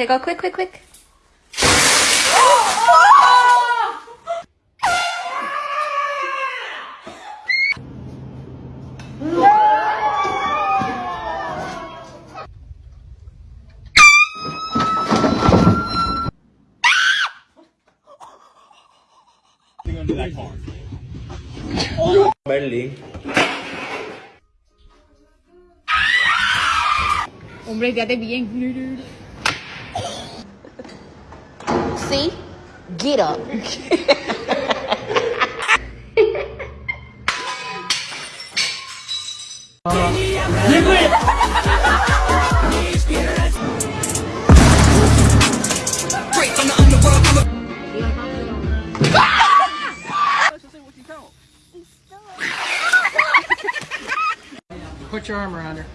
Okay, go quick, quick, quick. Gonna do that car. See? Get up. Put your arm around her.